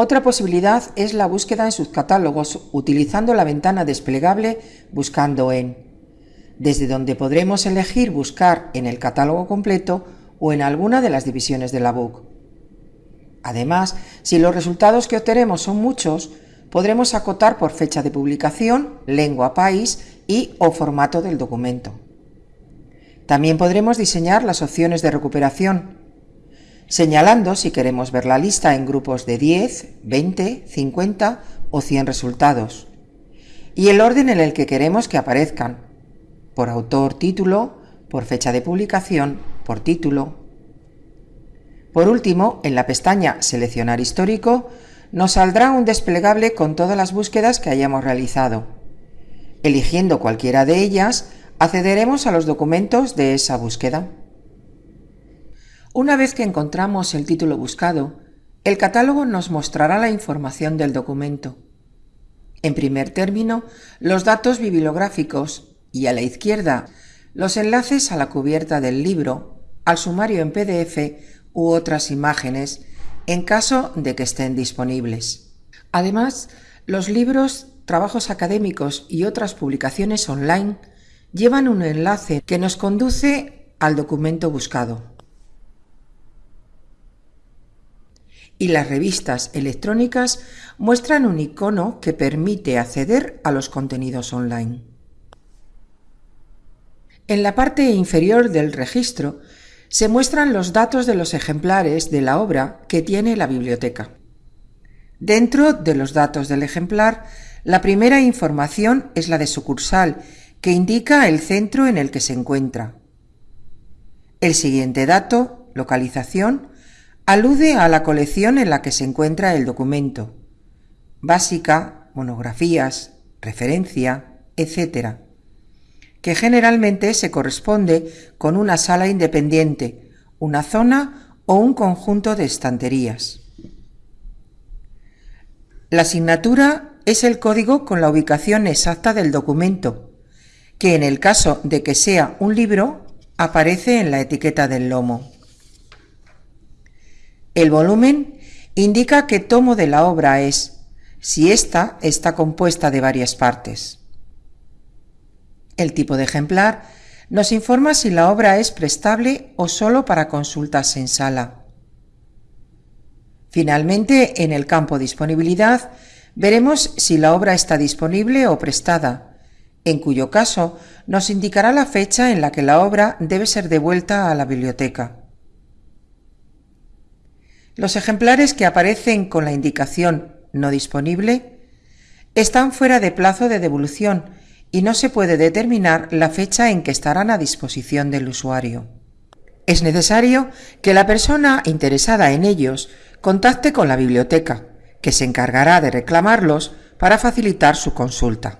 Otra posibilidad es la búsqueda en sus catálogos utilizando la ventana desplegable Buscando en, desde donde podremos elegir buscar en el catálogo completo o en alguna de las divisiones de la BOOK. Además, si los resultados que obtenemos son muchos, podremos acotar por fecha de publicación, lengua país y o formato del documento. También podremos diseñar las opciones de recuperación, señalando si queremos ver la lista en grupos de 10, 20, 50 o 100 resultados, y el orden en el que queremos que aparezcan, por autor título, por fecha de publicación, por título. Por último, en la pestaña Seleccionar histórico, nos saldrá un desplegable con todas las búsquedas que hayamos realizado. Eligiendo cualquiera de ellas, accederemos a los documentos de esa búsqueda. Una vez que encontramos el título buscado, el catálogo nos mostrará la información del documento. En primer término, los datos bibliográficos y a la izquierda los enlaces a la cubierta del libro, al sumario en PDF u otras imágenes en caso de que estén disponibles. Además, los libros, trabajos académicos y otras publicaciones online llevan un enlace que nos conduce al documento buscado. Y las revistas electrónicas muestran un icono que permite acceder a los contenidos online. En la parte inferior del registro se muestran los datos de los ejemplares de la obra que tiene la biblioteca. Dentro de los datos del ejemplar, la primera información es la de sucursal, que indica el centro en el que se encuentra. El siguiente dato, localización, alude a la colección en la que se encuentra el documento, básica, monografías, referencia, etc., que generalmente se corresponde con una sala independiente, una zona o un conjunto de estanterías. La asignatura es el código con la ubicación exacta del documento, que en el caso de que sea un libro aparece en la etiqueta del lomo. El volumen indica qué tomo de la obra es, si ésta está compuesta de varias partes. El tipo de ejemplar nos informa si la obra es prestable o solo para consultas en sala. Finalmente, en el campo Disponibilidad, veremos si la obra está disponible o prestada, en cuyo caso nos indicará la fecha en la que la obra debe ser devuelta a la biblioteca. Los ejemplares que aparecen con la indicación no disponible están fuera de plazo de devolución y no se puede determinar la fecha en que estarán a disposición del usuario. Es necesario que la persona interesada en ellos contacte con la biblioteca, que se encargará de reclamarlos para facilitar su consulta.